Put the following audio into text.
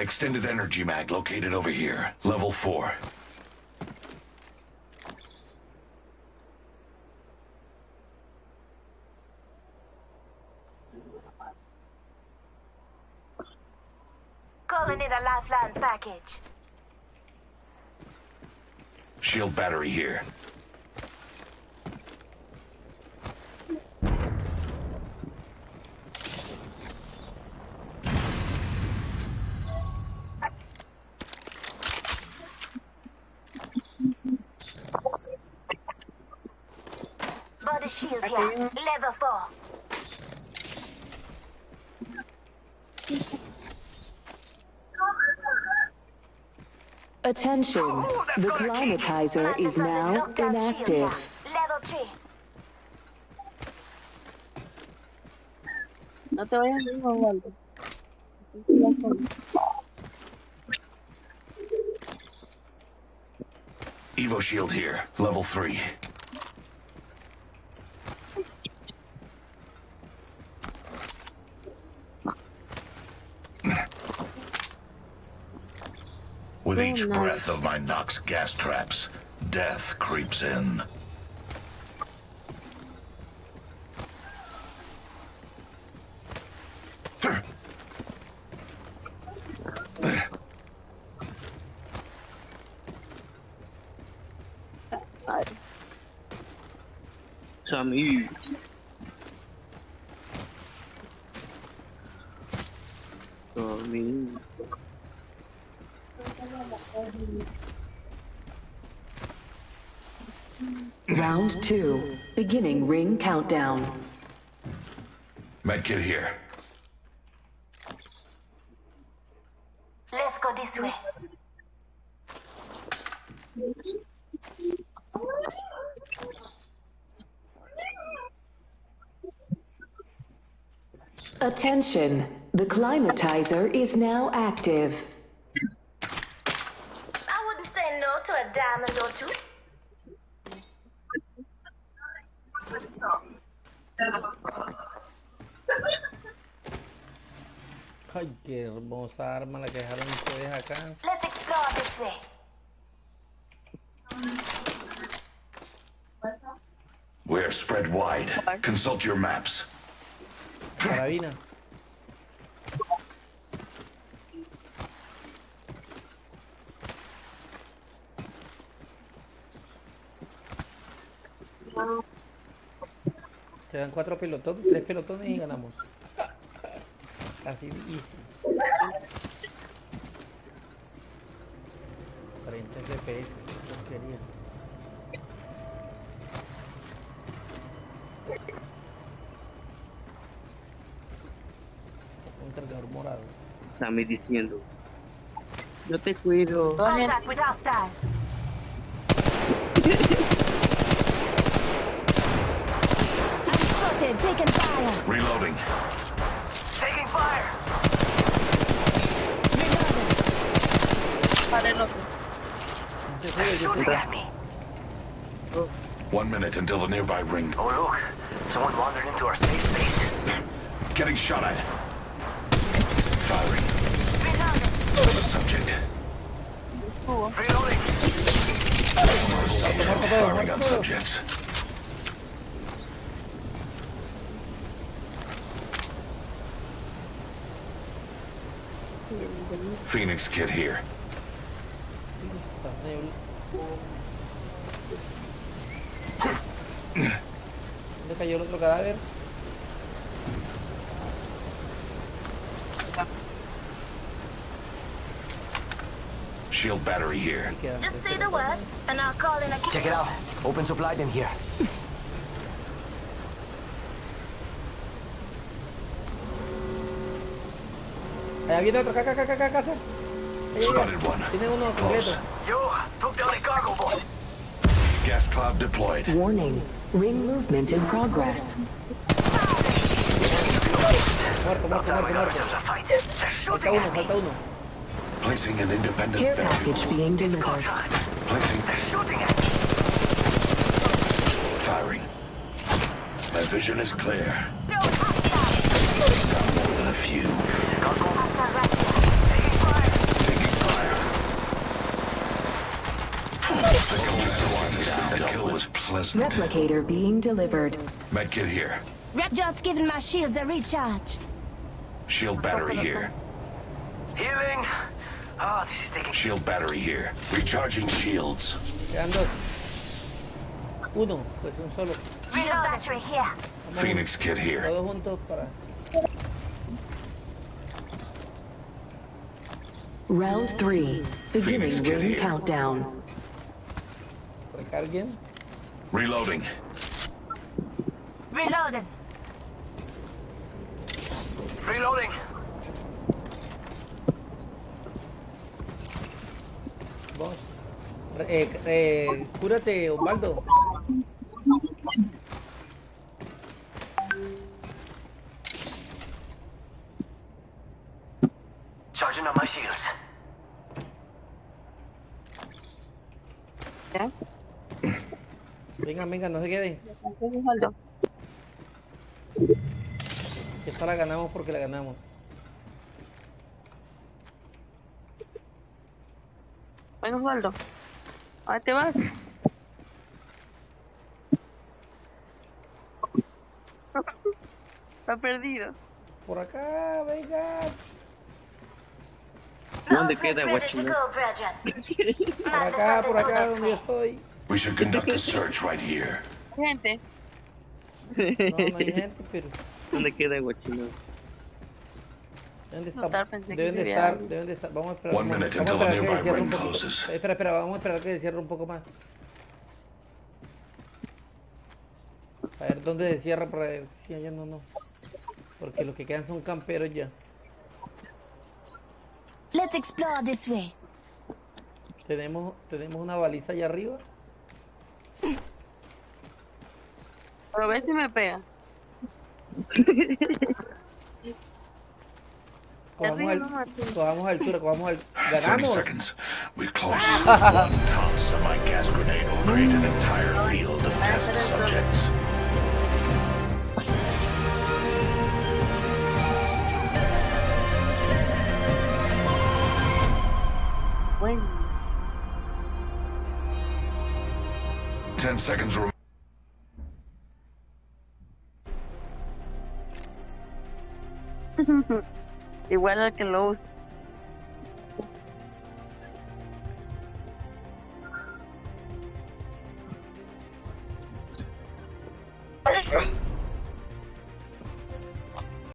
Extended energy mag located over here. Level 4. Calling in a lifeline package. Shield battery here. Shield here. Level 4. Attention. Ooh, that's The climatizer is now Knocked out shield inactive. Level 3. No te vayas a ir, Osvaldo. Evo shield here. Level 3. Each oh, nice. breath of my Nox gas traps, death creeps in. Ay, Sammy. Sammy. Round two. Beginning ring countdown. Medkit here. Let's go this way. Attention. The climatizer is now active. Qué hermosa arma la que dejaron ustedes acá. Let's explore this way. We're spread wide. Consult your maps. Carabina. Se dan cuatro pelotones, tres pelotones y ganamos. Así easy. 40 FPS, porquería. Un cargador morado. Sammy diciendo. Yo te cuido. Contact with hostile. I'm spotted, taking fire. Reloading. One minute until the nearby ring. Oh look, someone wandered into our safe space. Getting shot at. Firing. Reloading. Subject. Reloading. Subject. Firing on subjects. Phoenix kit here. Está nebul- ¿Dónde cayó el otro cadáver? Shield battery here. Just say the word, and I'll call in a Check it out. Open supply bin here. Eh, Allá viene otro, acá, acá, acá, acá, acá. Ahí, ahí, Spotted one. Tiene uno completo. Close. Yo, took down a cargo boat. Gas cloud deployed. Warning. Ring movement in progress. Muerto, muerto, muerto, muerto. Placing an independent Care package being delivered. Placing. They're shooting at me. Firing. My vision is clear. Not more than a few. Cargo. Hostile right here. Taking fire. Was pleasant. Replicator being delivered. Medkit here. Rep just giving my shields a recharge. Shield battery here. Healing. Oh, this is taking. Shield battery here. Recharging shields. Quedan dos. Uno, pues un solo. Shield battery here. Phoenix kit here. Todos juntos para. Round 3. Beginning Phoenix kit ring here. countdown. Recarguen. Reloading. Reloading. Reloading. Vamos. Re- eh, eh, cúrate, Osvaldo. Charging on my shields. ¿Ya? Vengan, vengan, no se queden. Esta la ganamos porque la ganamos. Ven, Osvaldo. ¿A te vas? Está perdido. Por acá, vengan. ¿Dónde queda brethren. Por acá, por acá, donde estoy. We should conduct a search right here. Gente, No, no hay gente, pero ¿Dónde queda Guachino? deben de Notar, estar, pensé que deben de estar, deben de estar. Vamos a esperar. One minute vamos a until the esperar que nearby ring closes. Espera, espera, vamos a esperar que se cierre un poco más. A ver dónde se cierra para ver si allá no, no. Porque los que quedan son camperos ya. Let's explore this way. Tenemos, tenemos una baliza allá arriba. Pero ve si me pega. Cojamos, al, cojamos altura, cojamos al... 30 ¡Ganamos! 10 seconds remaining. Igual al que lo usa.